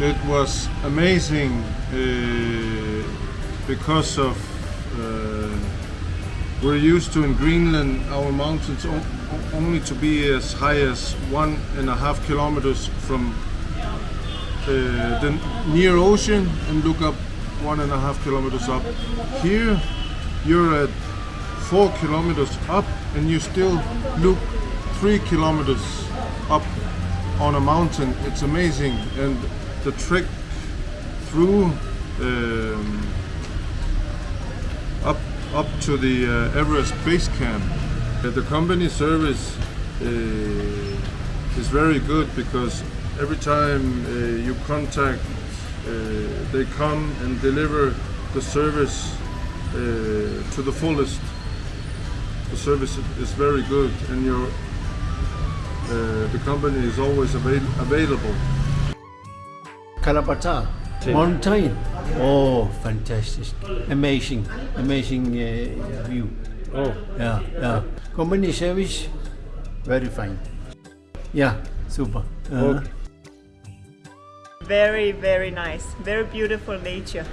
It was amazing uh, because of uh, we're used to in Greenland our mountains only to be as high as one and a half kilometers from uh, the near ocean and look up one and a half kilometers up. Here you're at four kilometers up and you still look three kilometers up on a mountain. It's amazing and the trek through um, up up to the uh, Everest base camp. Uh, the company service uh, is very good because every time uh, you contact, uh, they come and deliver the service uh, to the fullest. The service is very good, and your uh, the company is always avail- available. Kala Patthar mountain. Oh, fantastic. Amazing, amazing uh, view. Oh, Yeah, yeah. Company service, very fine. Yeah, super. Uh, Okay. Very, very nice. Very beautiful nature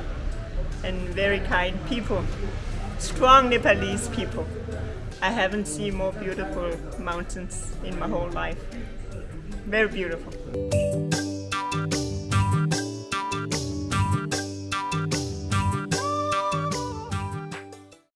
and very kind people. Strong Nepalese people. I haven't seen more beautiful mountains in my whole life. Very beautiful.